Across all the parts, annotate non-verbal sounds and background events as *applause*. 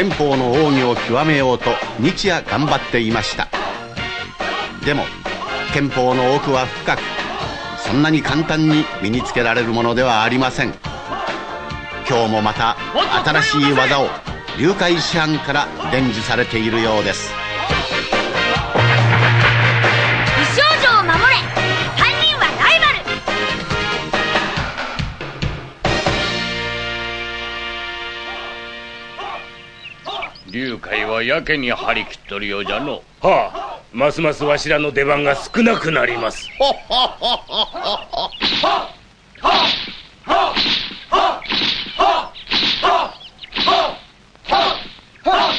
憲法の奥義を極めようと日夜頑張っていました。でも憲法の奥は深くそんなに簡単に身につけられるものではありません。今日もまた新しい技を流海師範から伝授されているようです。ル龍海はやけに張り切っとるようじゃの。はあますますわしらの出番が少なくなります。*laughs*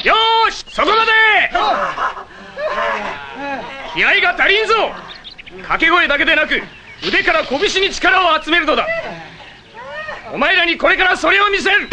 よーしそこまで。気合が足りんぞ。掛け声だけでなく腕から拳に力を集めるのだ。お前らにこれからそれを見せる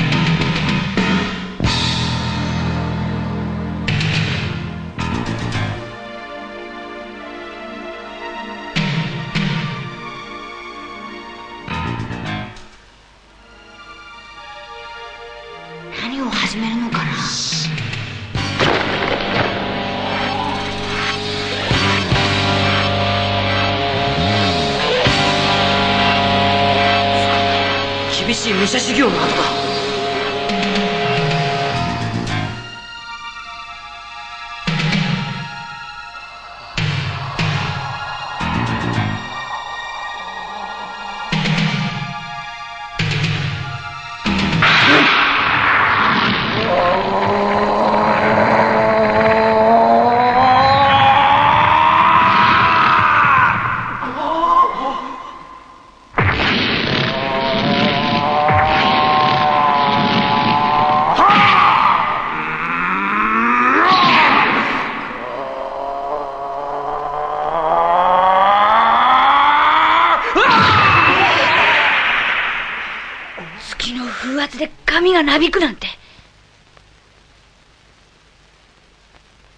がなびくなんて。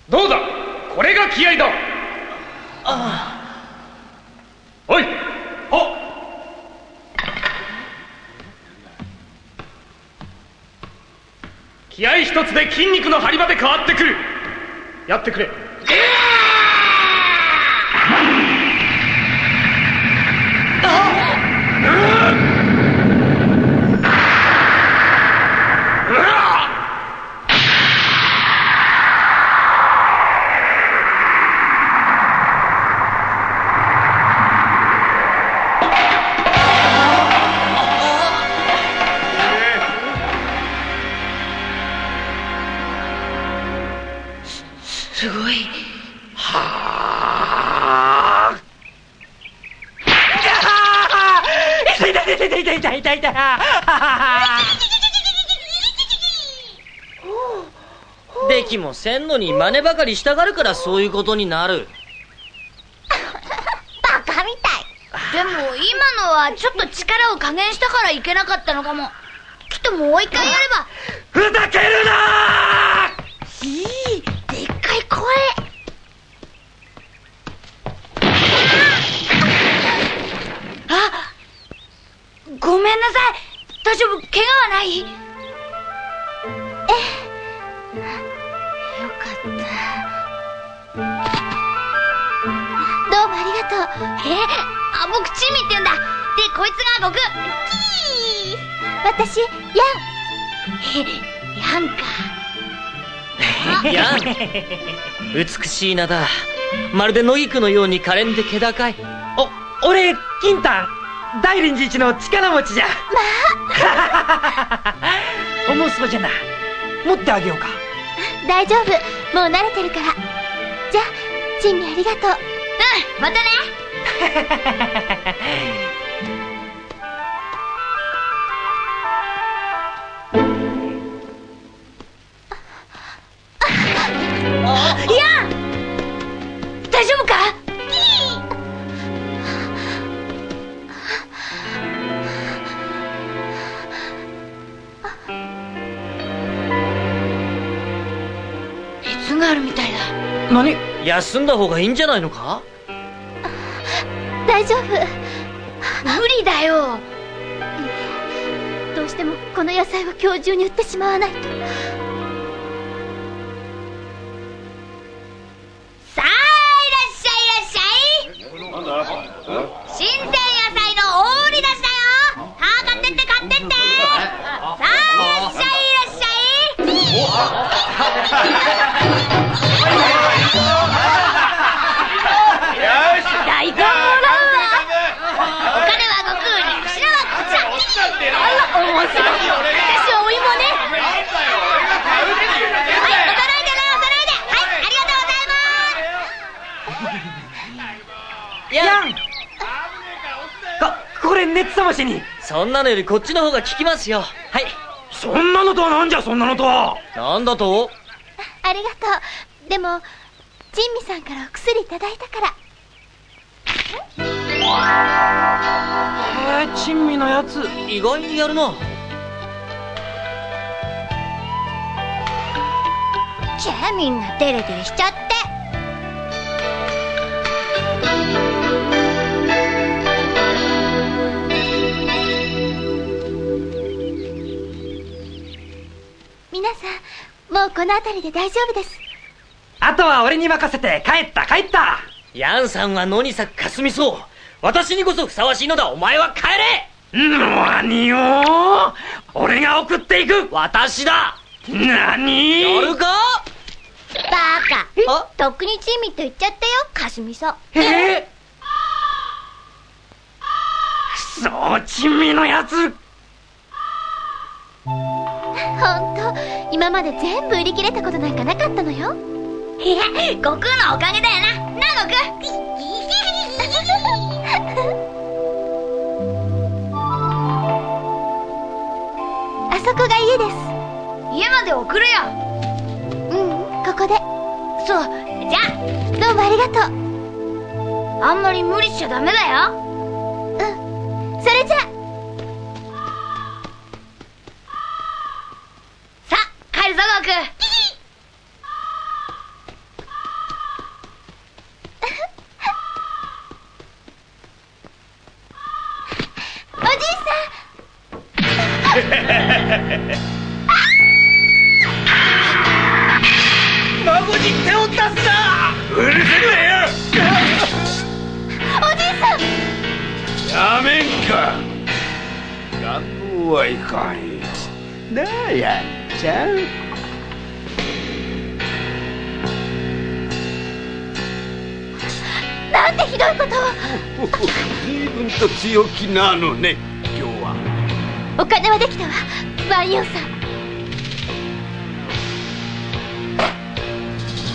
どうだ？これが気合だ。おい。お気合一つで筋肉の張りまで変わってくる。やってくれ痛い痛い痛い痛い痛い痛いできもせんのに真似ばかりしたがるからそういうことになるバカみたいでも今のはちょっと力を加減したからいけなかったのかもきっともう一回やればふざけるなーいいでっかい声ごめんなさい。大丈夫？怪我はない？え？えよかった。どうもありがとう。え？あ僕チミって言うんだ。でこいつが僕。キー！私ヤン。えヤンか。*laughs* やん美しい名だ。まるで野菊のように可憐で気高い。お俺金丹大臨寺一の力持ちじゃ。まあ。もうそうじゃな。持ってあげようか。大丈夫。もう慣れてるから。じゃあ珍味ありがとう。うんまたね。*laughs* いや大丈夫か？熱があるみたいだ。何？休んだ方がいいんじゃないのか？大丈夫。無理だよ。どうしてもこの野菜を今日中に売ってしまわないとに。そんなのよりこっちの方が効きますよ。はい。そんなのとはなんじゃそんなのとは。なんだと？ありがとう。でも珍味さんからお薬いただいたから。えー、珍味のやつ。意外にやるな。じゃあみんなデレデレしちゃって皆さんもうこの辺りで大丈夫です。あとは俺に任せて帰った帰った。ヤンさんは野に咲くかすみそう。私にこそふさわしいのだお前は帰れ。何を？俺が送っていく。私だ。何？やるか？バカ。あとっくに珍味と言っちゃったよかすみさんえ？ー、そう珍味のやつほんと今まで全部売り切れたことなんかなかったのよ。いや悟空のおかげだよな。な悟空あそこが家です。家まで送るよ。うんここで。そう。じゃあ。どうもありがとう。あんまり無理しちゃダメだよ。うん。それじゃあひどいことを。随分と強気なのね今日はお金はできたわ。ワンヨンさん。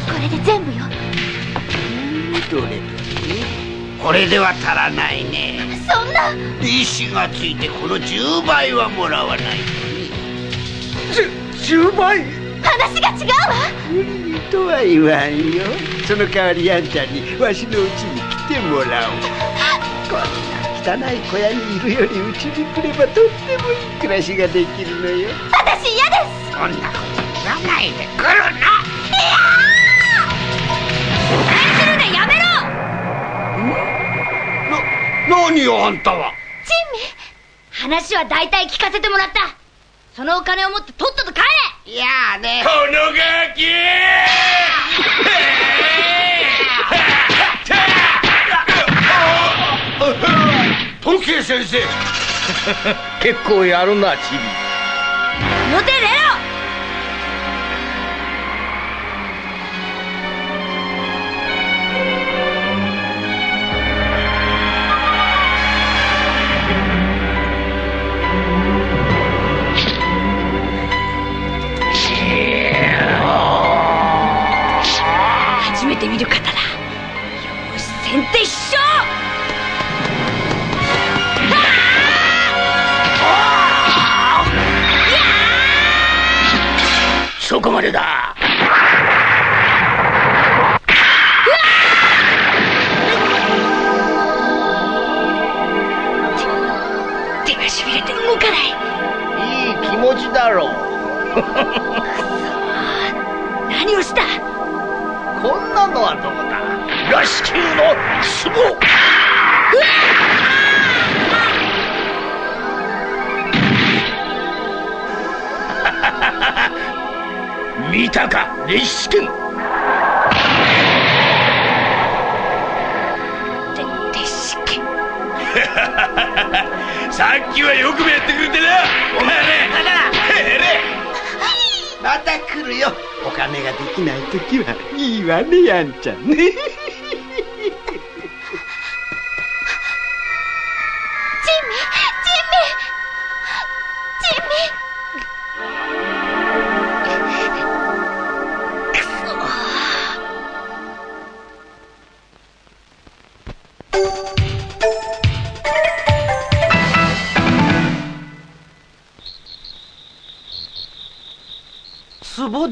これで全部よ。どれどれこれでは足らないね。そんな。石がついてこの10倍はもらわないとね10倍？話が違うわ。無理とは言わんよ。その代わりあんちゃんにわしのうちに来てもらおう。こんな汚い小屋にいるよりうちに来ればとってもいい暮らしができるのよ。私嫌です。そんなこと言わないで来るなするでやめろ。な何よあんたは？珍味話は大体聞かせてもらった。そのお金を持ってとっとと帰れ。いやあね。このガキ *laughs* トキ先生。*laughs* 結構やるなチビ。表出ろまでだ。たか熱視剣でしけ *laughs* さっきはよくもやってくれてな。お前ね。へ *laughs* れ。また来るよ。お金ができない時はいいわねやんちゃんね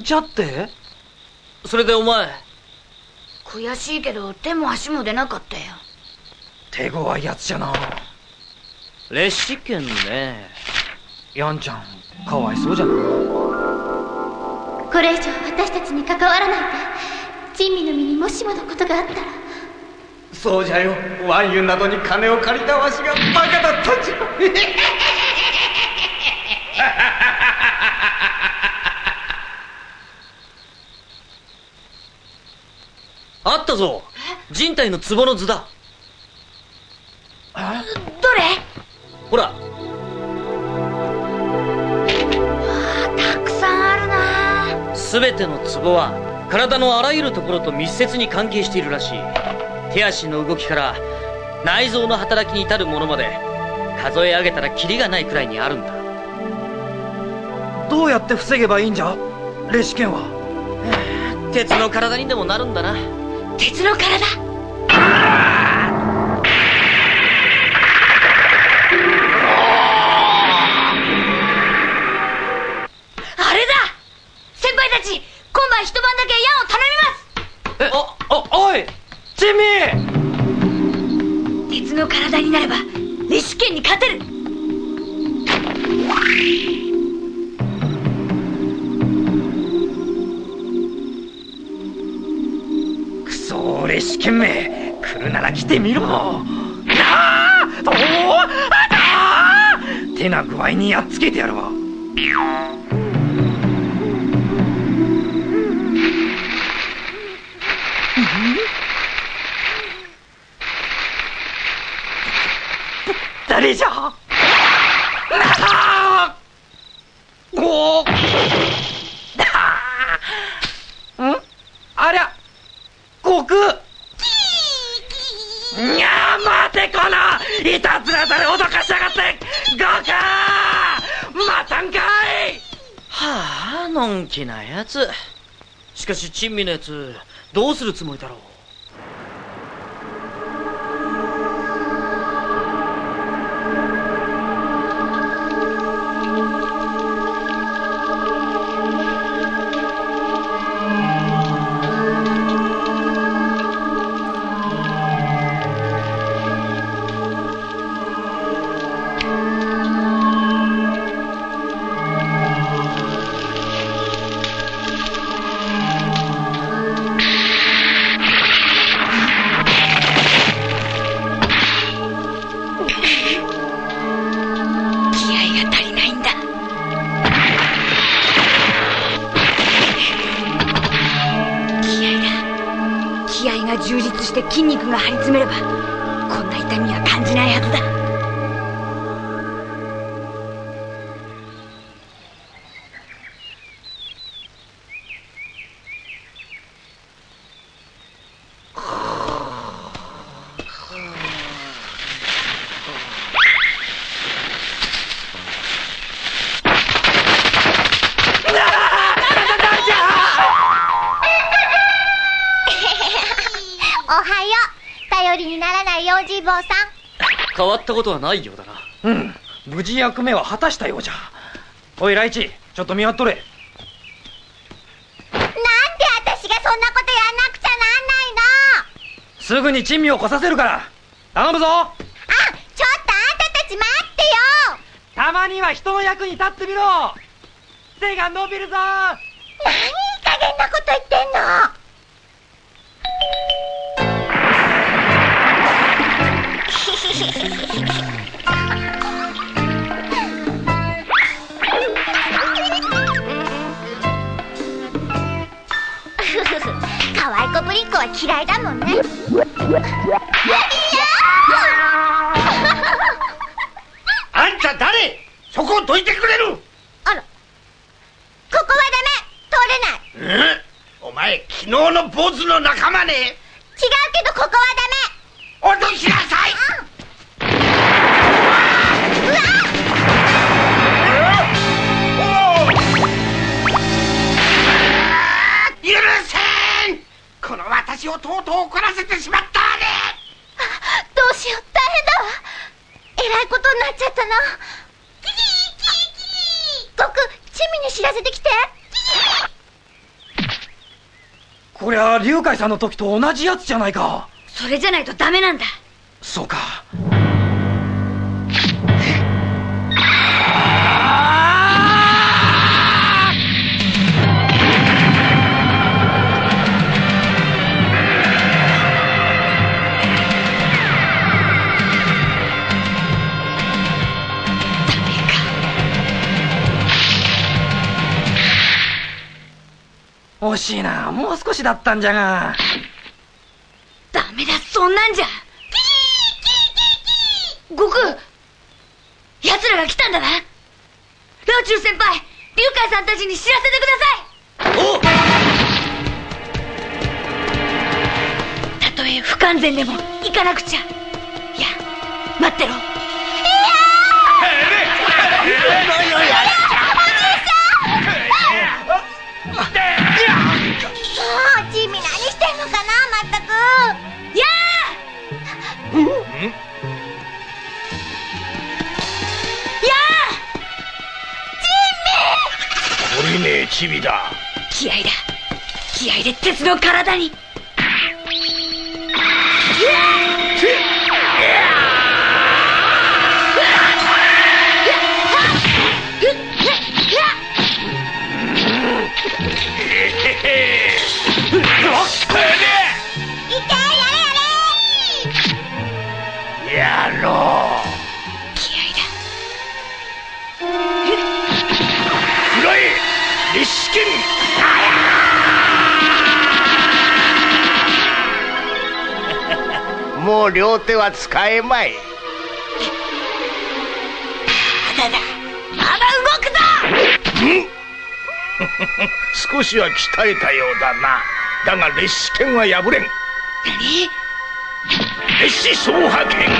壺じゃって。それでお前。悔しいけど手も足も出なかったよ。手強いやつじゃな。列士券ね。やんちゃんかわいそうじゃなこれ以上私たちに関わらないで。珍味の身にもしものことがあったら。そうじゃよ。ワンユンなどに金を借りたわしがバカだったじゃあったぞ。人体の壺の図だ。どれ？ほら。たくさんあるな。全ての壺は体のあらゆるところと密接に関係しているらしい。手足の動きから内臓の働きに至るものまで数え上げたらキリがないくらいにあるんだ。どうやって防げばいいんじゃ？レシケンは。鉄の体にでもなるんだな鉄の体。あれだ。先輩たち今晩一晩だけ矢を頼みます。えおおおいミ鉄の体になればレシケンに勝てる懸命来るなら来てみろ。なあとああ手な具合にやっつけてやるわ好きなやつ。しかし珍味のやつどうするつもりだろう？今張り詰めればったことはないようだな。うん。無事役目は果たしたようじゃ。おいライチちょっと見張っとれ。なんで私がそんなことやんなくちゃなんないの？すぐに珍味を来させるから。頼むぞ。あちょっとあんたたち待ってよ。たまには人の役に立ってみろ。手が伸びるぞ。何いい加減なこと言ってんの可愛い子ぶりっ子は嫌いだもんね。いやあんた誰？そこをどいてくれる！あら。ここはダメ。前昨日の坊主の仲間ねしよう大変だわ。えらいことになっちゃったなキキキキ僕チミに知らせてきて。こりゃ龍海さんの時と同じやつじゃないか。それじゃないとダメなんだ。そうか惜しいな。もう少しだったんじゃが。ダメだ。そんなんじゃ。悟空奴らが来たんだな。ラーチュー先輩龍海さんたちに知らせてください。おたとえ不完全でも行かなくちゃ。いや待ってろ。もうチビだ。ー気合だ。気合で鉄の体に手は使えまい。まだだまだ動くぞ！少しは鍛えたようだな。だが烈士剣は破れん。何？烈士総破剣。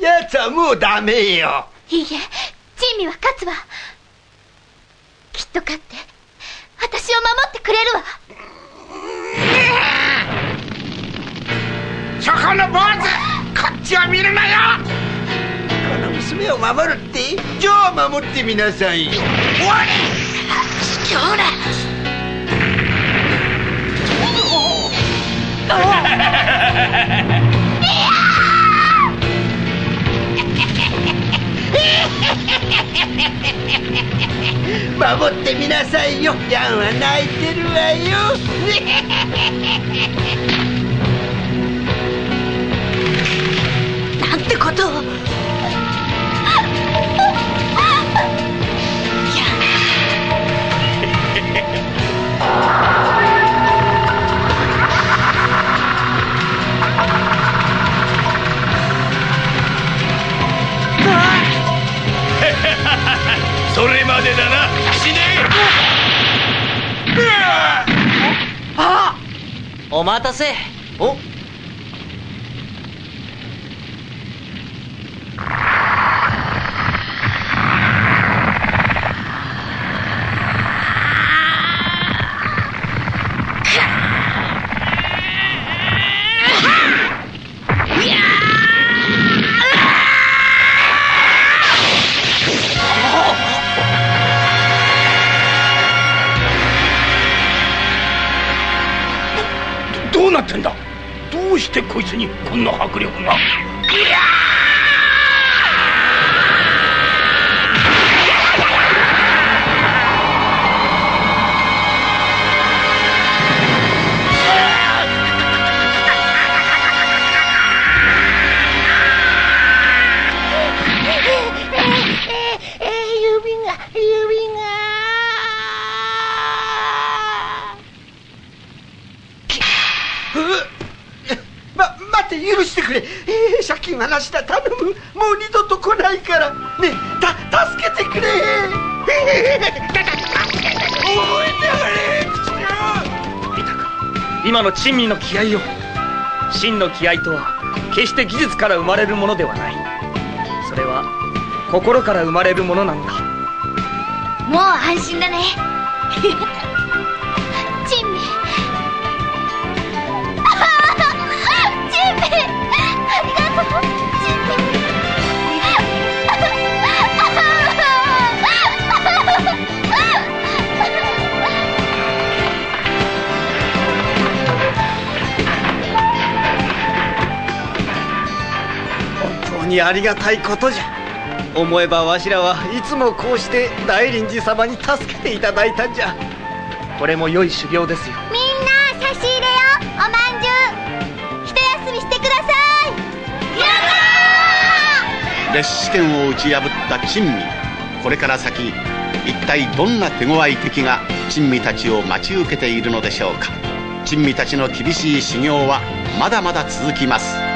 やつはもうダメよいいえチミは勝つわと勝って私を守ってくれるわ。そこの坊主こっちを見るなよ。この娘を守るってじゃあ守ってみなさいよ。卑怯だ守ってみなさいよ。ヤンは泣いてるわよ。せこいつにこんな迫力が。話だ頼む。もう二度と来ないから。ねた助けてくれ。おい見たか今の珍味の気合を真の気合とは決して技術から生まれるものではない。それは心から生まれるものなのだ。もう安心だね *laughs* にありがたいことじゃ。思えばわしらはいつもこうして大臨寺様に助けていただいたんじゃ。これも良い修行ですよ。みんな差し入れよおまんじゅう。一休みしてください。や列試験を打ち破った珍味。これから先一体どんな手強い敵が珍味たちを待ち受けているのでしょうか。珍味たちの厳しい修行はまだまだ続きます